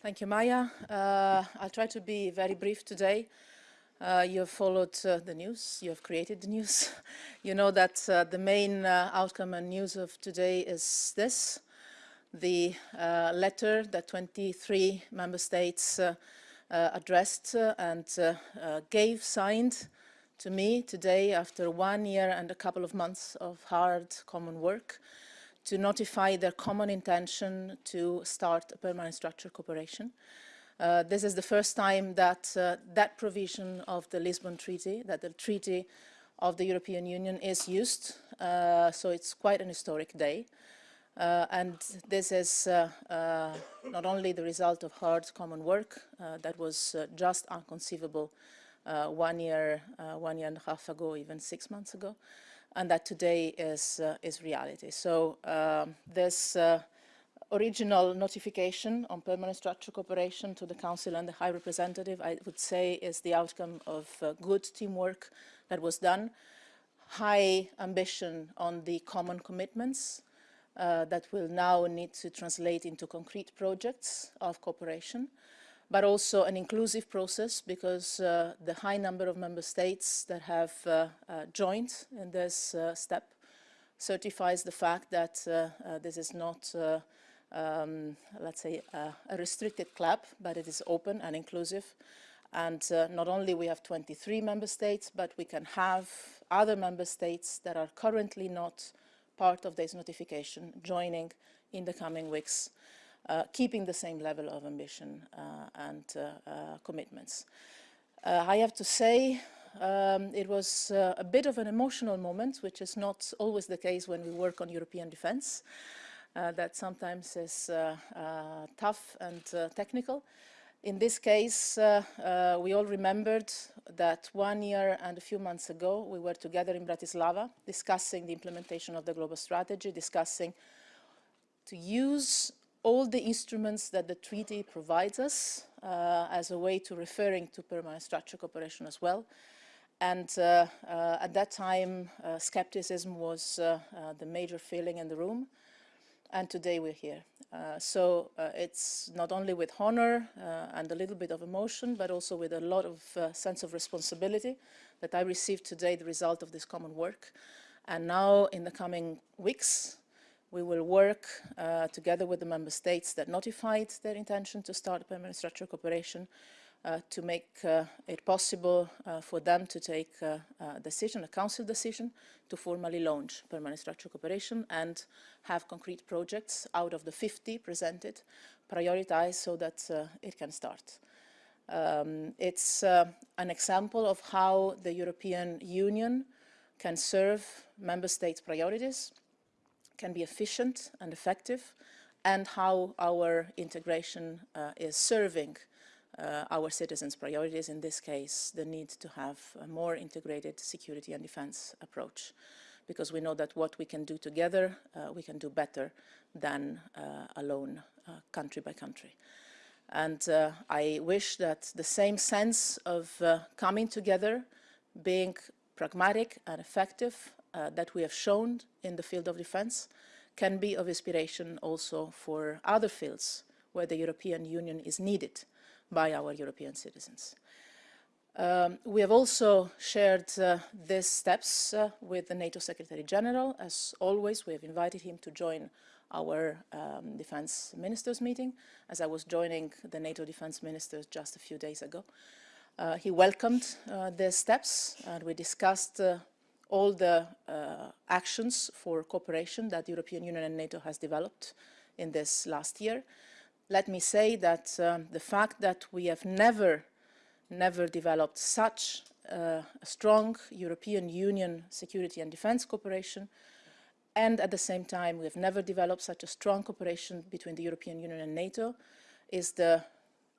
Thank you, Maya. Uh, I'll try to be very brief today. Uh, you have followed uh, the news, you have created the news. you know that uh, the main uh, outcome and news of today is this, the uh, letter that 23 member states addressed and gave, signed to me today after one year and a couple of months of hard common work to notify their common intention to start a permanent structured cooperation. Uh, this is the first time that uh, that provision of the Lisbon Treaty, that the Treaty of the European Union is used, uh, so it's quite an historic day. Uh, and this is uh, uh, not only the result of hard common work that was just unconceivable one year, one year and a half ago, even six months ago, and that today is, is reality. So um, this original notification on permanent structural cooperation to the Council and the High Representative, I would say, is the outcome of uh, good teamwork that was done, high ambition on the common commitments uh, that will now need to translate into concrete projects of cooperation, but also an inclusive process because uh, the high number of member states that have uh, uh, joined in this uh, step certifies the fact that this is not um, let's say, uh, a restricted club, but it is open and inclusive. And uh, not only we have 23 member states, but we can have other member states that are currently not part of this notification joining in the coming weeks, uh, keeping the same level of ambition uh, and uh, uh, commitments. I have to say um, it was a bit of an emotional moment, which is not always the case when we work on European defense uh, that sometimes is uh, uh, tough and technical. In this case, we all remembered that one year and a few months ago, we were together in Bratislava discussing the implementation of the global strategy, discussing to use all the instruments that the treaty provides us uh, as a way to referring to permanent structural cooperation as well. And uh, uh, at that time, skepticism was the major feeling in the room and today we're here. Uh, so uh, it's not only with honor uh, and a little bit of emotion, but also with a lot of uh, sense of responsibility that I received today the result of this common work. And now in the coming weeks, we will work uh, together with the member states that notified their intention to start permanent structural cooperation uh, to make uh, it possible uh, for them to take a decision, a council decision, to formally launch permanent structural cooperation and have concrete projects out of the 50 presented, prioritized so that it can start. Um, it's uh, an example of how the European Union can serve member states' priorities, can be efficient and effective, and how our integration uh, is serving uh, our citizens' priorities, in this case, the need to have a more integrated security and defense approach. Because we know that what we can do together, uh, we can do better than uh, alone, uh, country by country. And uh, I wish that the same sense of coming together, being pragmatic and effective that we have shown in the field of defense, can be of inspiration also for other fields where the European Union is needed by our European citizens. Um, we have also shared uh, these steps uh, with the NATO Secretary General. As always, we have invited him to join our um, defense ministers meeting, as I was joining the NATO defense ministers just a few days ago. Uh, he welcomed uh, the steps and we discussed uh, all the uh, actions for cooperation that the European Union and NATO has developed in this last year let me say that um, the fact that we have never, never developed such uh, a strong European Union security and defense cooperation, and at the same time we have never developed such a strong cooperation between the European Union and NATO, is the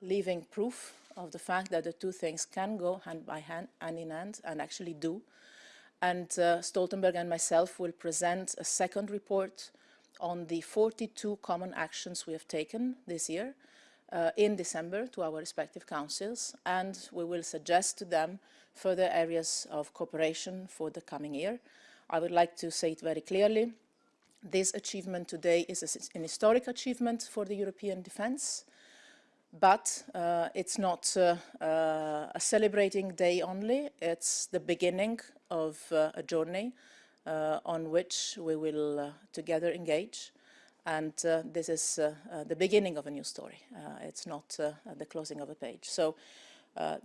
living proof of the fact that the two things can go hand by hand, hand in hand, and actually do. And uh, Stoltenberg and myself will present a second report on the 42 common actions we have taken this year uh, in December to our respective councils and we will suggest to them further areas of cooperation for the coming year. I would like to say it very clearly. This achievement today is an historic achievement for the European defence. But uh, it's not uh, uh, a celebrating day only, it's the beginning of uh, a journey uh, on which we will uh, together engage. And this is the beginning of a new story. it's not the closing of a page. So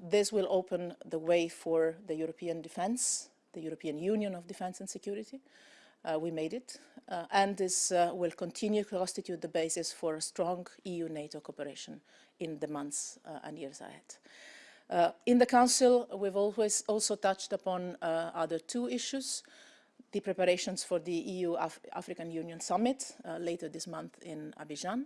this will open the way for the European defense, the European Union of Defense and Security, uh, we made it. Uh, and this uh, will continue to constitute the basis for a strong EU-NATO cooperation in the months and years ahead. in the Council, we've always also touched upon other two issues the preparations for the EU-African Union Summit uh, later this month in Abidjan.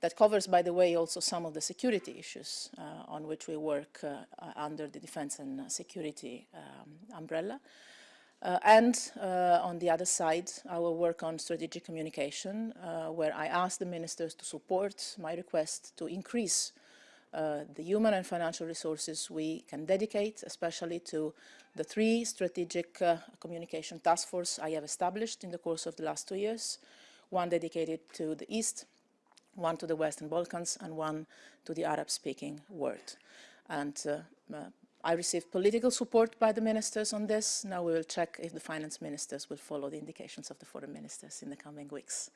That covers, by the way, also some of the security issues uh, on which we work uh, under the defense and security um, umbrella. Uh, and uh, on the other side, our work on strategic communication, uh, where I asked the ministers to support my request to increase uh, the human and financial resources we can dedicate, especially to the three strategic uh, communication task force I have established in the course of the last two years, one dedicated to the East, one to the Western Balkans, and one to the Arab-speaking world. And uh, I received political support by the ministers on this. Now we will check if the finance ministers will follow the indications of the foreign ministers in the coming weeks.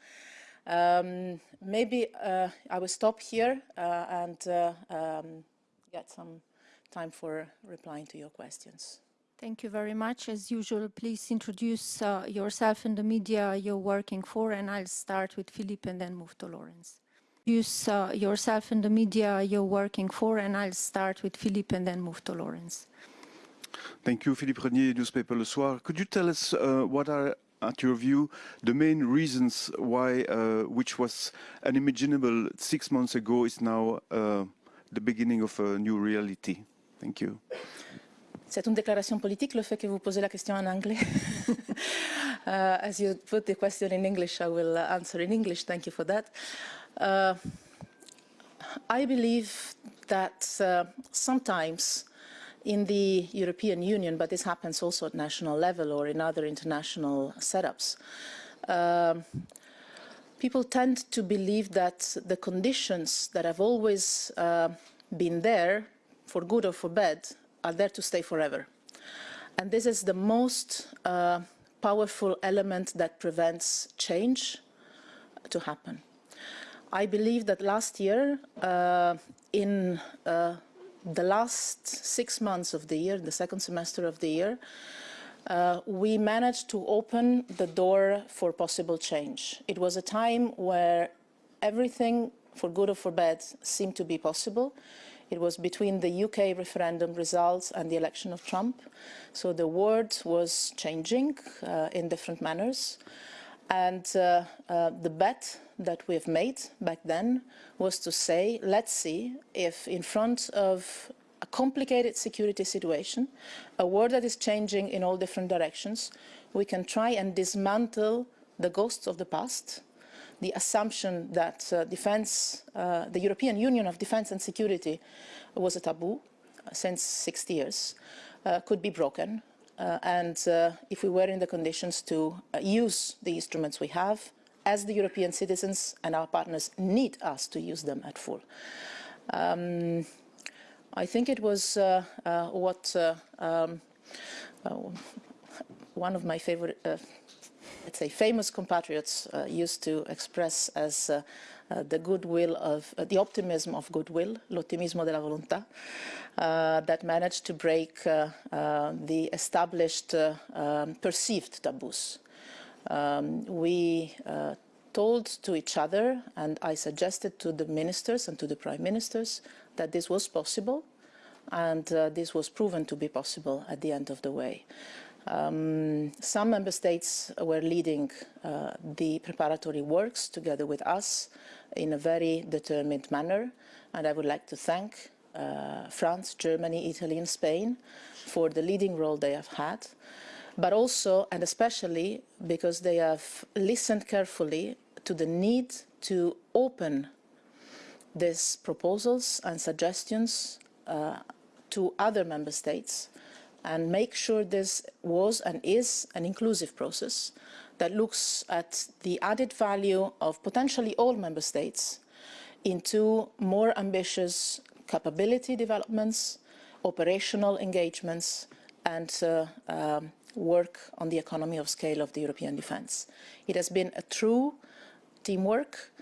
Um, maybe uh, I will stop here uh, and uh, um, get some time for replying to your questions. Thank you very much. As usual, please introduce uh, yourself and the media you're working for, and I'll start with Philippe and then move to Laurence introduce uh, yourself and the media you're working for, and I'll start with Philippe and then move to Laurence. Thank you, Philippe Regnier, newspaper Le Soir. Could you tell us uh, what are, at your view, the main reasons why, uh, which was unimaginable six months ago, is now uh, the beginning of a new reality? Thank you. C'est une déclaration politique, le fait que vous posez la question en anglais. uh, as you put the question in English, I will answer in English. Thank you for that. Uh, I believe that uh, sometimes in the European Union, but this happens also at national level or in other international setups, uh, people tend to believe that the conditions that have always uh, been there, for good or for bad, are there to stay forever. And this is the most uh, powerful element that prevents change to happen. I believe that last year, uh, in uh, the last six months of the year, the second semester of the year, uh, we managed to open the door for possible change. It was a time where everything, for good or for bad, seemed to be possible. It was between the UK referendum results and the election of Trump. So the world was changing uh, in different manners. And uh, uh, the bet that we've made back then was to say, let's see if in front of a complicated security situation, a world that is changing in all different directions, we can try and dismantle the ghosts of the past, the assumption that uh, defense, uh, the European Union of Defense and Security was a taboo uh, since 60 years, uh, could be broken. Uh, and uh, if we were in the conditions to use the instruments we have, as the European citizens and our partners need us to use them at full. Um, I think it was uh, uh, what uh, um, uh, one of my favorite, uh, let's say, famous compatriots used to express as the goodwill of, the optimism of goodwill, l'ottimismo della volontà, that managed to break the established um, perceived taboos um, we uh, told to each other, and I suggested to the ministers and to the prime ministers that this was possible, and uh, this was proven to be possible at the end of the way. Um, some member states were leading uh, the preparatory works together with us in a very determined manner, and I would like to thank uh, France, Germany, Italy and Spain for the leading role they have had but also and especially because they have listened carefully to the need to open these proposals and suggestions uh, to other member states and make sure this was and is an inclusive process that looks at the added value of potentially all member states into more ambitious capability developments, operational engagements, and uh, um, work on the economy of scale of the European defence. It has been a true teamwork,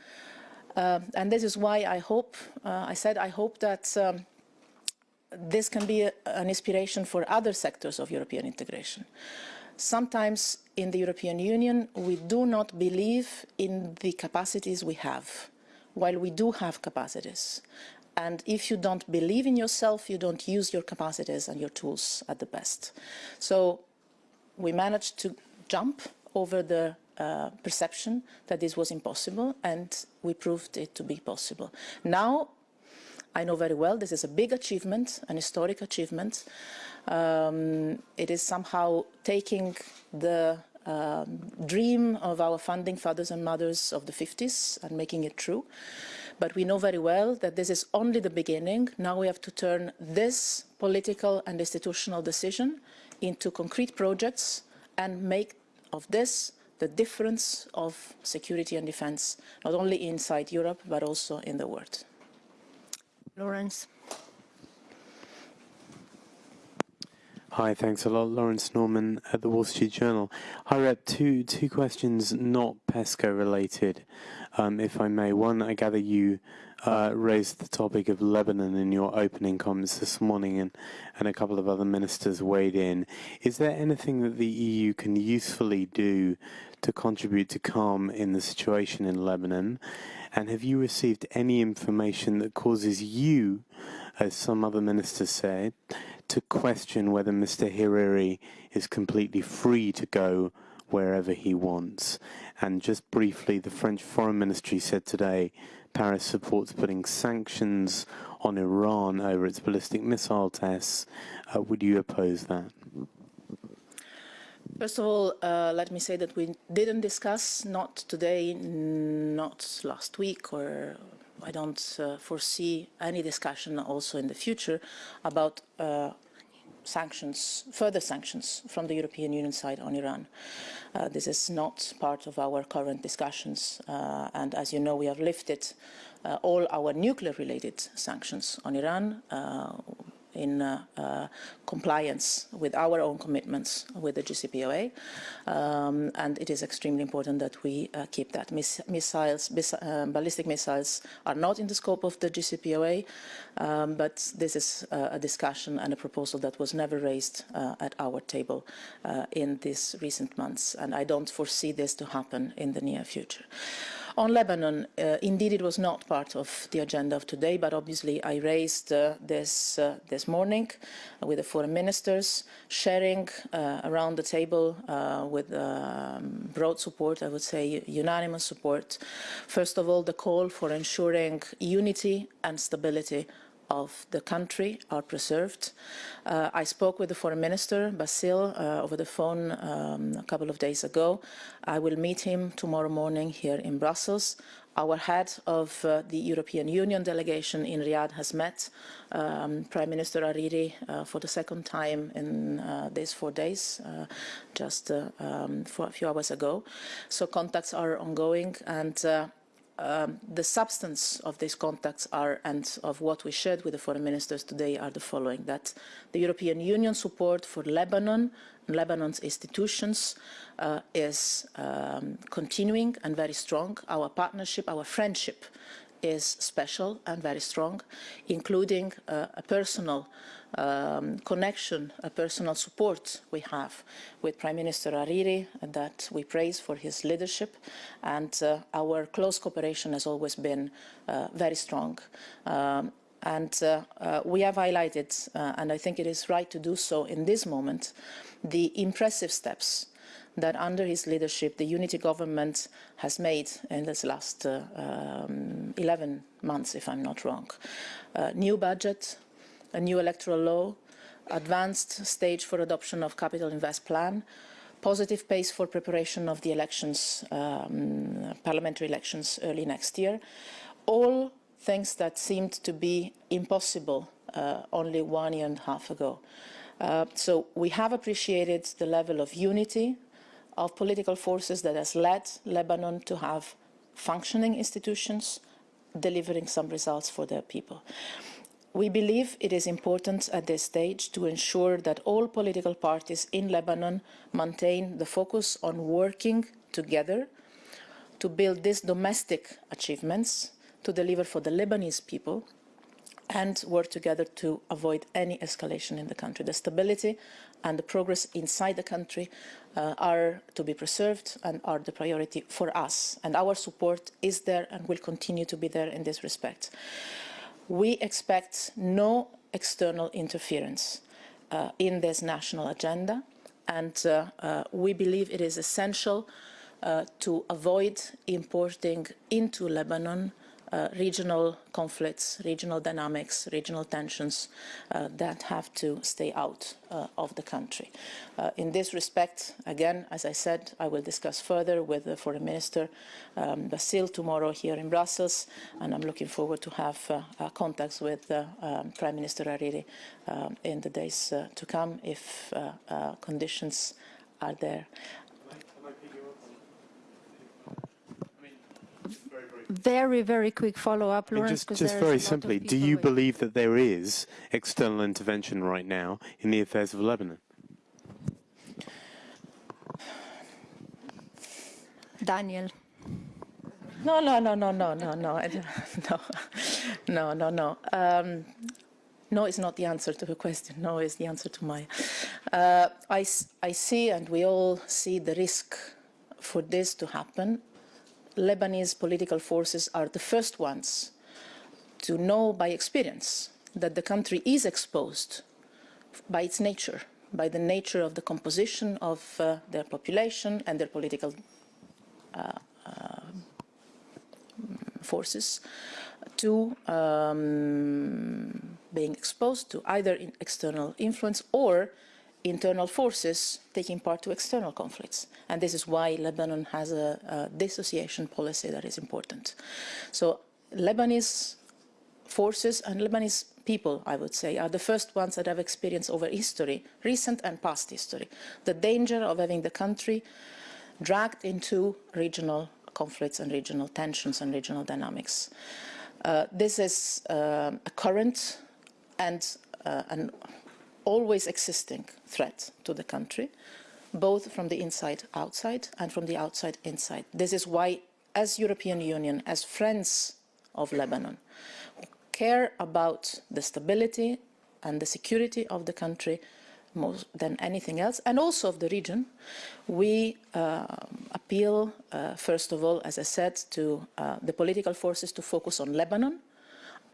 uh, and this is why I hope, uh, I said I hope that um, this can be a, an inspiration for other sectors of European integration. Sometimes in the European Union, we do not believe in the capacities we have, while we do have capacities. And if you don't believe in yourself, you don't use your capacities and your tools at the best. So we managed to jump over the uh, perception that this was impossible, and we proved it to be possible. Now, I know very well this is a big achievement, an historic achievement. Um, it is somehow taking the um, dream of our founding fathers and mothers of the 50s and making it true. But we know very well that this is only the beginning. Now we have to turn this political and institutional decision into concrete projects and make of this the difference of security and defense, not only inside Europe, but also in the world. Laurence. Hi, thanks a lot. Laurence Norman at the Wall Street Journal. Hi, Rep. Two two questions, not PESCO related, um, if I may. One, I gather you uh, raised the topic of Lebanon in your opening comments this morning, and and a couple of other ministers weighed in. Is there anything that the EU can usefully do to contribute to calm in the situation in Lebanon? And have you received any information that causes you, as some other ministers said, to question whether Mr. Hariri is completely free to go wherever he wants. And just briefly, the French Foreign Ministry said today Paris supports putting sanctions on Iran over its ballistic missile tests. Uh, would you oppose that? First of all, uh, let me say that we didn't discuss, not today, not last week, or I don't uh, foresee any discussion also in the future about uh, sanctions, further sanctions from the European Union side on Iran. Uh, this is not part of our current discussions, uh, and as you know, we have lifted uh, all our nuclear-related sanctions on Iran uh, in uh, uh, compliance with our own commitments with the JCPOA. Um, and it is extremely important that we uh, keep that. Miss missiles, bis uh, ballistic missiles are not in the scope of the JCPOA, um, but this is a discussion and a proposal that was never raised at our table in these recent months. And I don't foresee this to happen in the near future. On Lebanon, uh, indeed it was not part of the agenda of today, but obviously I raised uh, this uh, this morning with the foreign ministers, sharing uh, around the table uh, with um, broad support, I would say unanimous support. First of all, the call for ensuring unity and stability of the country are preserved. Uh, I spoke with the foreign minister, Bassil, uh, over the phone um, a couple of days ago. I will meet him tomorrow morning here in Brussels. Our head of uh, the European Union delegation in Riyadh has met um, Prime Minister Hariri uh, for the second time in uh, these four days, uh, just um, a few hours ago. So contacts are ongoing and um, the substance of these contacts are, and of what we shared with the foreign ministers today are the following, that the European Union support for Lebanon and Lebanon's institutions uh, is um, continuing and very strong. Our partnership, our friendship is special and very strong, including uh, a personal um, connection, a personal support we have with Prime Minister Hariri that we praise for his leadership and uh, our close cooperation has always been uh, very strong. Um, and uh, uh, we have highlighted, uh, and I think it is right to do so in this moment, the impressive steps that under his leadership the unity government has made in this last uh, um, 11 months, if I'm not wrong. Uh, new budget, a new electoral law, advanced stage for adoption of capital invest plan, positive pace for preparation of the elections, um, parliamentary elections early next year. All things that seemed to be impossible uh, only one year and a half ago. Uh, so we have appreciated the level of unity of political forces that has led Lebanon to have functioning institutions, delivering some results for their people. We believe it is important at this stage to ensure that all political parties in Lebanon maintain the focus on working together to build these domestic achievements to deliver for the Lebanese people and work together to avoid any escalation in the country. The stability and the progress inside the country uh, are to be preserved and are the priority for us. And our support is there and will continue to be there in this respect. We expect no external interference uh, in this national agenda. And uh, uh we believe it is essential uh, to avoid importing into Lebanon uh, regional conflicts, regional dynamics, regional tensions uh, that have to stay out uh, of the country. Uh, in this respect, again, as I said, I will discuss further with the Foreign Minister um, tomorrow here in Brussels, and I'm looking forward to have uh, uh, contacts with um, Prime Minister Hariri um, in the days to come if conditions are there. Very, very quick follow-up, Laurence. Just, just very simply, do you believe that there is external intervention right now in the affairs of Lebanon? Daniel. No, no, no, no, no, no, no, no, no, no, no. Um, no is not the answer to the question. No is the answer to my. Uh, I, I see, and we all see the risk for this to happen Lebanese political forces are the first ones to know by experience that the country is exposed by its nature, by the nature of the composition of uh, their population and their political uh, uh, forces to um, being exposed to either external influence or internal forces taking part to external conflicts. And this is why Lebanon has a, a dissociation policy that is important. So Lebanese forces and Lebanese people, I would say, are the first ones that have experienced over history, recent and past history, the danger of having the country dragged into regional conflicts and regional tensions and regional dynamics. Uh, this is uh, a current and uh, an always existing threat to the country, both from the inside outside and from the outside inside. This is why, as European Union, as friends of Lebanon, who care about the stability and the security of the country more than anything else, and also of the region, we uh, appeal, uh, first of all, as I said, to uh, the political forces to focus on Lebanon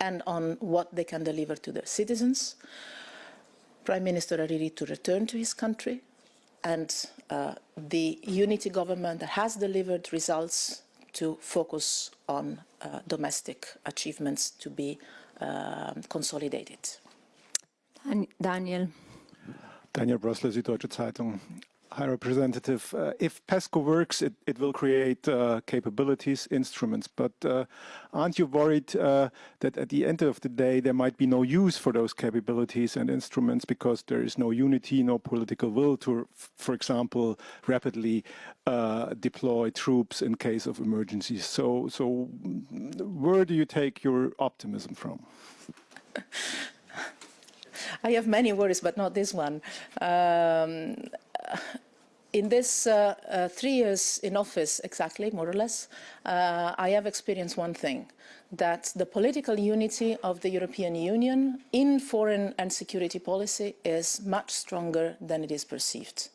and on what they can deliver to their citizens. Prime Minister Hariri to return to his country and uh, the unity government that has delivered results to focus on uh, domestic achievements to be uh, consolidated. Daniel. Daniel Brössler, Süddeutsche Zeitung. High Representative, uh, if PESCO works, it, it will create uh, capabilities, instruments, but uh, aren't you worried uh, that at the end of the day there might be no use for those capabilities and instruments because there is no unity, no political will to, for example, rapidly uh, deploy troops in case of emergencies? So, so where do you take your optimism from? I have many worries, but not this one. Um, in this uh, uh, three years in office, exactly, more or less, uh, I have experienced one thing, that the political unity of the European Union in foreign and security policy is much stronger than it is perceived,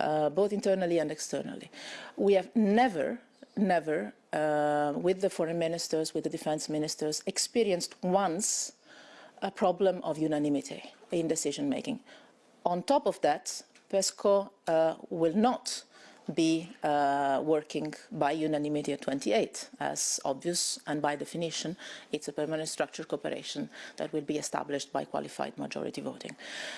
uh, both internally and externally. We have never, never, uh, with the foreign ministers, with the defense ministers, experienced once a problem of unanimity in decision making. On top of that, PESCO uh, will not be uh, working by unanimity at 28, as obvious, and by definition, it's a permanent structured cooperation that will be established by qualified majority voting.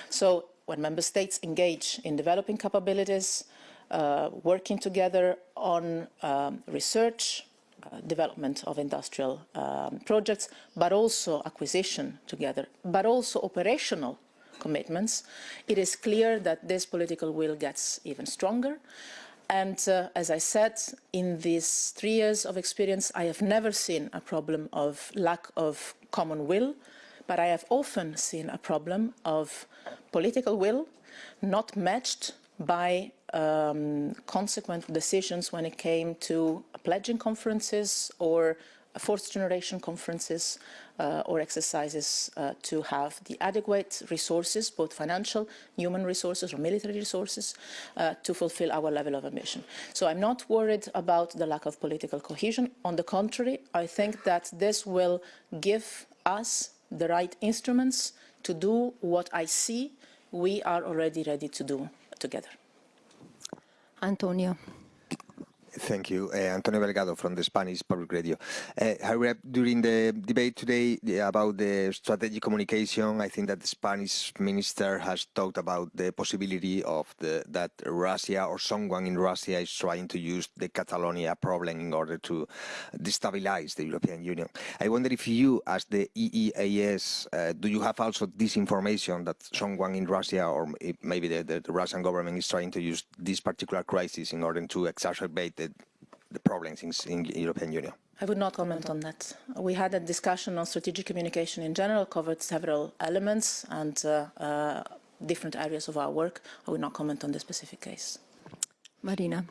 So when member states engage in developing capabilities, uh, working together on um, research, uh, development of industrial um, projects, but also acquisition together, but also operational commitments, it is clear that this political will gets even stronger. And uh, as I said, in these three years of experience, I have never seen a problem of lack of common will, but I have often seen a problem of political will not matched by um, consequent decisions when it came to pledging conferences or fourth generation conferences uh, or exercises uh, to have the adequate resources, both financial, human resources or military resources, uh, to fulfill our level of ambition. So I'm not worried about the lack of political cohesion. On the contrary, I think that this will give us the right instruments to do what I see we are already ready to do together. Antonio. Thank you. Uh, Antonio Delgado from the Spanish Public Radio. Uh, during the debate today about the strategic communication, I think that the Spanish minister has talked about the possibility of the, that Russia or someone in Russia is trying to use the Catalonia problem in order to destabilize the European Union. I wonder if you, as the EEAS, uh, do you have also this information that someone in Russia or maybe the, the, the Russian government is trying to use this particular crisis in order to exacerbate the, the problems in, in European Union? I would not comment on that. We had a discussion on strategic communication in general, covered several elements and uh, uh, different areas of our work. I would not comment on the specific case. Marina.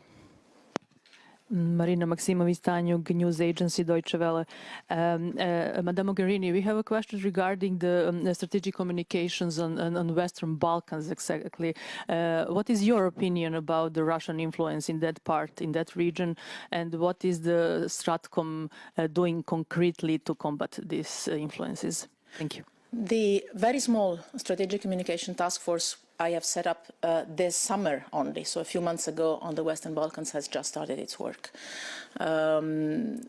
Marina Maximovic Tanjug, news agency Deutsche Welle. Um, uh, Madame Mogherini, we have a question regarding the, um, strategic communications on, on, on, Western Balkans exactly. Uh, what is your opinion about the Russian influence in that part, in that region, and what is the Stratcom uh, doing concretely to combat these uh, influences? Thank you. The very small strategic communication task force I have set up uh, this summer only, so a few months ago on the Western Balkans has just started its work. Um,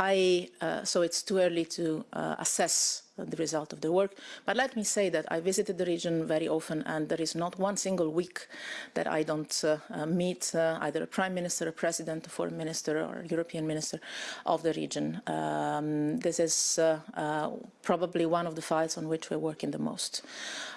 I, uh, so it's too early to uh, assess the result of the work. But let me say that I visited the region very often and there is not one single week that I don't uh, uh, meet uh, either a prime minister, a president, a foreign minister or a European minister of the region. Um, this is uh, probably one of the files on which we're working the most.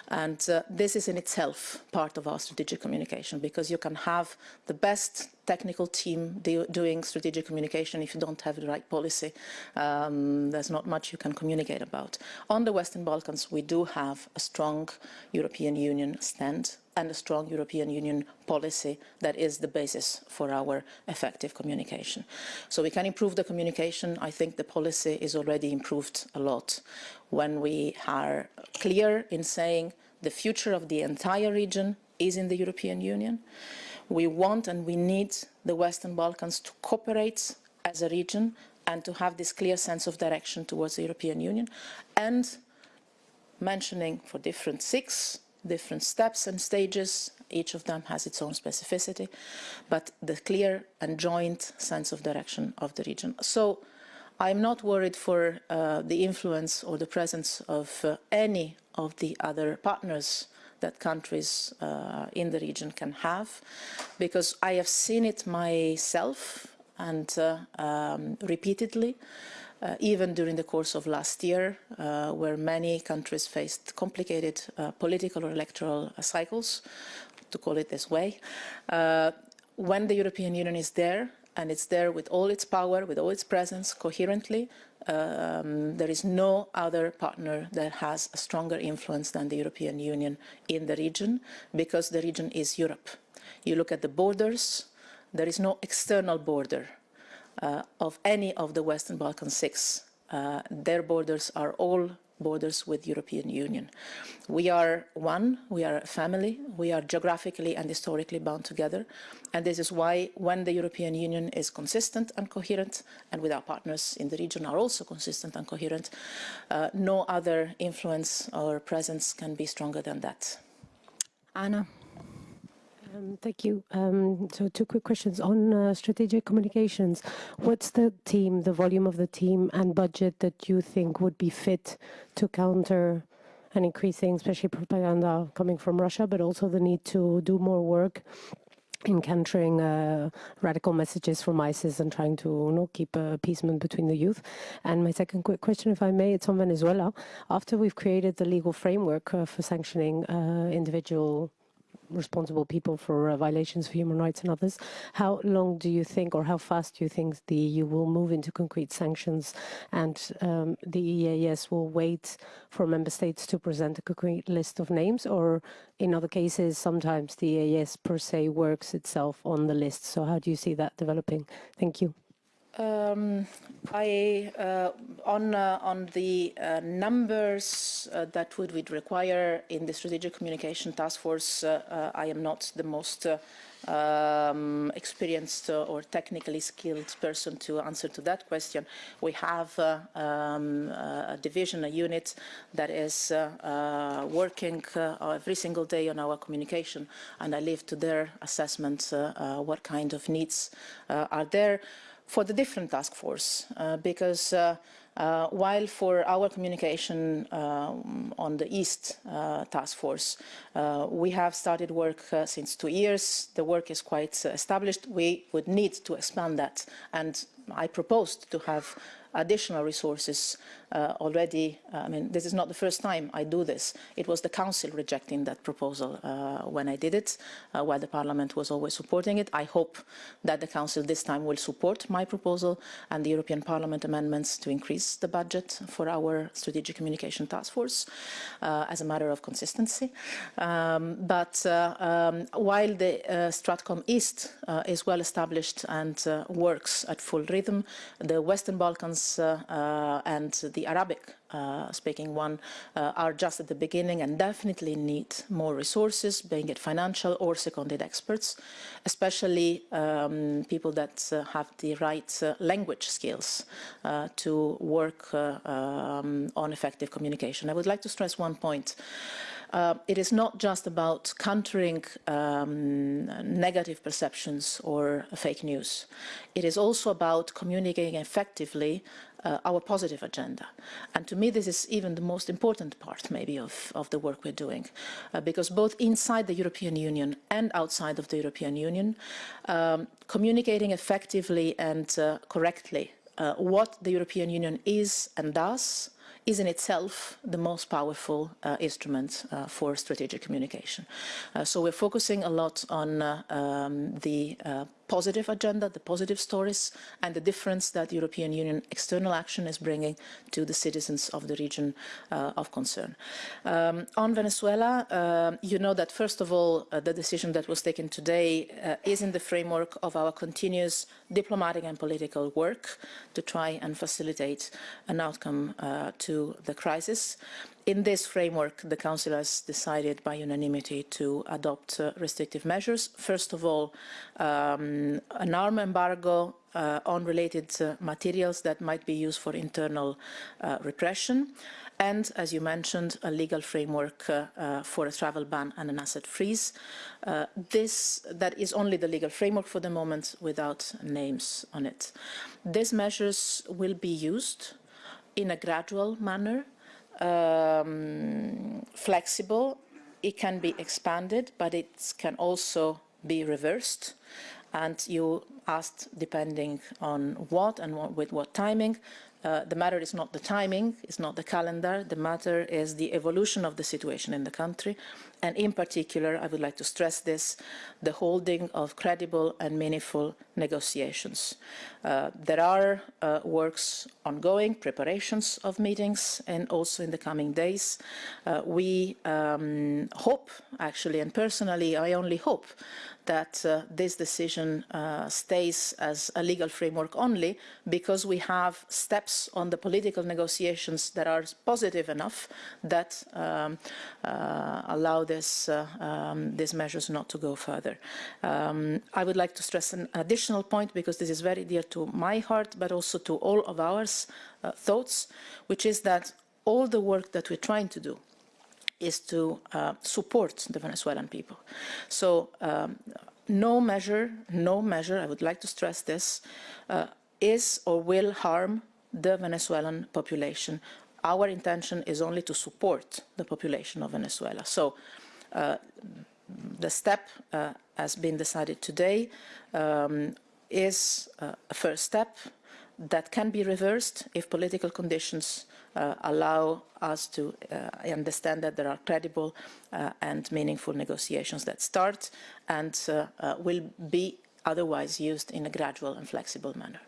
And this is in itself part of our strategic communication because you can have the best technical team do, doing strategic communication if you don't have the right policy. Um, there's not much you can communicate about. On the Western Balkans, we do have a strong European Union stand and a strong European Union policy that is the basis for our effective communication. So we can improve the communication. I think the policy is already improved a lot when we are clear in saying the future of the entire region is in the European Union. We want and we need the Western Balkans to cooperate as a region and to have this clear sense of direction towards the European Union and mentioning for different six different steps and stages. Each of them has its own specificity, but the clear and joint sense of direction of the region. So I'm not worried for uh, the influence or the presence of uh, any of the other partners that countries uh, in the region can have, because I have seen it myself and uh, um, repeatedly uh, even during the course of last year, uh, where many countries faced complicated uh, political or electoral cycles, to call it this way. Uh, when the European Union is there, and it's there with all its power, with all its presence, coherently, um, there is no other partner that has a stronger influence than the European Union in the region, because the region is Europe. You look at the borders, there is no external border uh, of any of the Western Balkan six. Uh, their borders are all borders with European Union. We are one, we are a family, we are geographically and historically bound together. And this is why when the European Union is consistent and coherent, and with our partners in the region are also consistent and coherent, uh, no other influence or presence can be stronger than that. Anna. Um, thank you. Um, so two quick questions on uh, strategic communications. What's the team, the volume of the team and budget that you think would be fit to counter an increasing, especially propaganda coming from Russia, but also the need to do more work in countering uh, radical messages from ISIS and trying to you know, keep appeasement between the youth. And my second quick question, if I may, it's on Venezuela. After we've created the legal framework uh, for sanctioning uh, individual responsible people for uh, violations of human rights and others. How long do you think, or how fast do you think the EU will move into concrete sanctions and um, the EAS will wait for member states to present a concrete list of names, or in other cases, sometimes the EAS per se works itself on the list. So how do you see that developing? Thank you. Um, I, uh, on, uh, on the uh, numbers uh, that would, would require in the strategic communication task force, uh, uh, I am not the most um, experienced or technically skilled person to answer to that question. We have um, a division, a unit that is working every single day on our communication, and I leave to their assessment what kind of needs are there for the different task force uh, because uh, uh, while for our communication um, on the East uh, task force, uh, we have started work uh, since two years. The work is quite established. We would need to expand that. And I proposed to have additional resources uh, already. Uh, I mean, this is not the first time I do this. It was the Council rejecting that proposal uh, when I did it, uh, while the Parliament was always supporting it. I hope that the Council this time will support my proposal and the European Parliament amendments to increase the budget for our Strategic Communication Task Force uh, as a matter of consistency. Um, but uh, um, while the Stratcom East is well established and works at full rhythm, the Western Balkans and the Arabic uh, speaking one uh, are just at the beginning and definitely need more resources, being it financial or seconded experts, especially um, people that uh, have the right uh, language skills to work um, on effective communication. I would like to stress one point. Uh, it is not just about countering um, negative perceptions or fake news. It is also about communicating effectively uh, our positive agenda. And to me, this is even the most important part, maybe, of, of the work we're doing, uh, because both inside the European Union and outside of the European Union, um, communicating effectively and uh, correctly uh, what the European Union is and does is in itself the most powerful uh, instrument uh, for strategic communication. Uh, so we're focusing a lot on uh, um, the uh, positive agenda, the positive stories, and the difference that European Union external action is bringing to the citizens of the region uh, of concern. Um, on Venezuela, uh, you know that first of all, uh, the decision that was taken today uh, is in the framework of our continuous diplomatic and political work to try and facilitate an outcome uh, to the crisis. In this framework, the Council has decided by unanimity to adopt uh, restrictive measures. First of all, um, an arm embargo uh, on related uh, materials that might be used for internal uh, repression. And, as you mentioned, a legal framework uh, uh, for a travel ban and an asset freeze. this, that is only the legal framework for the moment without names on it. These measures will be used in a gradual manner um, flexible. It can be expanded, but it can also be reversed. And you asked, depending on what and what, with what timing, uh, the matter is not the timing, it's not the calendar, the matter is the evolution of the situation in the country. And in particular, I would like to stress this, the holding of credible and meaningful negotiations. Uh, there are uh, works ongoing, preparations of meetings, and also in the coming days. Uh, we um, hope, actually, and personally, I only hope that uh, this decision uh, stays as a legal framework only because we have steps on the political negotiations that are positive enough that um, uh, allow this, uh, um, these measures not to go further. Um, I would like to stress an additional point because this is very dear to my heart but also to all of our uh, thoughts, which is that all the work that we're trying to do is to uh, support the Venezuelan people. So um, no measure, no measure, I would like to stress this, uh, is or will harm the Venezuelan population. Our intention is only to support the population of Venezuela. So uh, the step uh, has been decided today um, is uh, a first step that can be reversed if political conditions uh, allow us to uh, understand that there are credible uh, and meaningful negotiations that start and uh, uh, will be otherwise used in a gradual and flexible manner.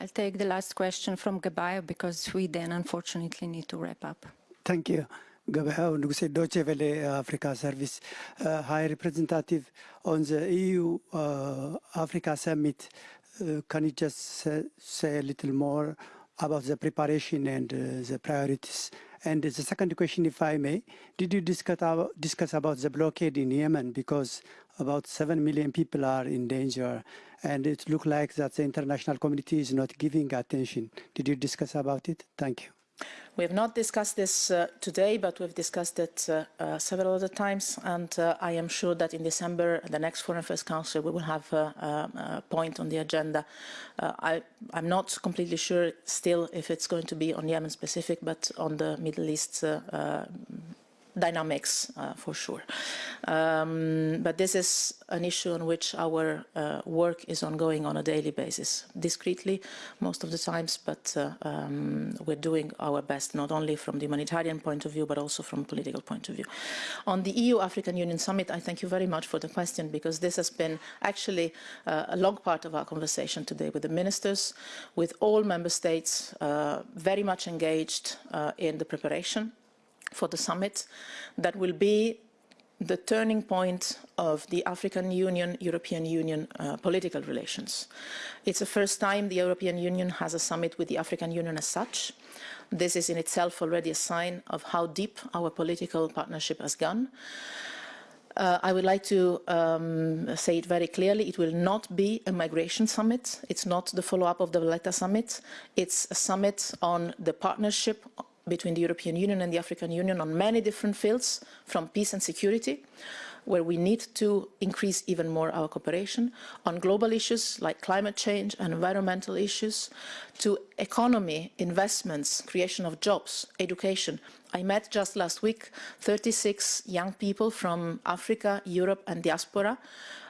I'll take the last question from Gabayo because we then unfortunately need to wrap up. Thank you. Gabriel Nuguse Deutsche Welle Africa Service. Uh, High Representative on the EU uh, Africa Summit, uh, can you just say, say, a little more about the preparation and uh, the priorities? And the second question, if I may, did you discuss about, discuss about the blockade in Yemen? Because about 7 million people are in danger and it looks like that the international community is not giving attention. Did you discuss about it? Thank you. We have not discussed this uh, today, but we've discussed it uh, uh, several other times, and uh, I am sure that in December, the next Foreign Affairs Council, we will have a, a point on the agenda. Uh, I, am not completely sure still if it's going to be on Yemen specific, but on the Middle East uh, dynamics uh, for sure. Um, but this is an issue on which our uh, work is ongoing on a daily basis, discreetly most of the times, but uh, um, we're doing our best, not only from the humanitarian point of view, but also from a political point of view. On the EU-African Union Summit, I thank you very much for the question, because this has been actually uh, a long part of our conversation today with the ministers, with all member states uh, very much engaged uh, in the preparation for the summit that will be the turning point of the African Union, European Union uh, political relations. It's the first time the European Union has a summit with the African Union as such. This is in itself already a sign of how deep our political partnership has gone. Uh, I would like to um, say it very clearly, it will not be a migration summit. It's not the follow-up of the Valletta summit. It's a summit on the partnership between the European Union and the African Union on many different fields, from peace and security, where we need to increase even more our cooperation, on global issues like climate change and environmental issues, to economy, investments, creation of jobs, education. I met just last week 36 young people from Africa, Europe and diaspora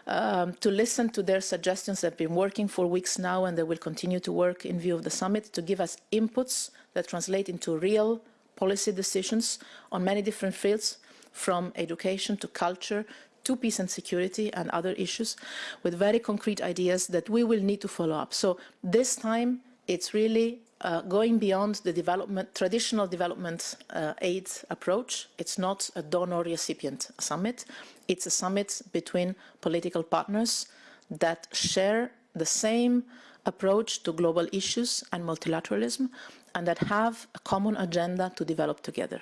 um, to listen to their suggestions. They've been working for weeks now and they will continue to work in view of the summit to give us inputs that translate into real policy decisions on many different fields, from education to culture to peace and security and other issues, with very concrete ideas that we will need to follow up. So this time, it's really uh, going beyond the development, traditional development uh, aid approach. It's not a donor-recipient summit. It's a summit between political partners that share the same approach to global issues and multilateralism and that have a common agenda to develop together.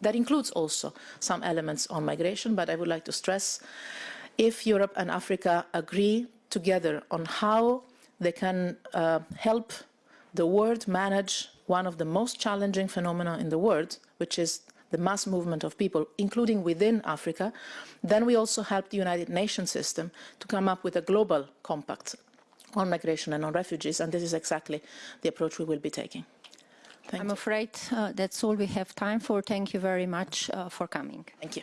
That includes also some elements on migration, but I would like to stress if Europe and Africa agree together on how they can uh, help the world manage one of the most challenging phenomena in the world, which is the mass movement of people, including within Africa, then we also help the United Nations system to come up with a global compact on migration and on refugees, and this is exactly the approach we will be taking. Thank I'm you. afraid uh, that's all we have time for. Thank you very much uh, for coming. Thank you.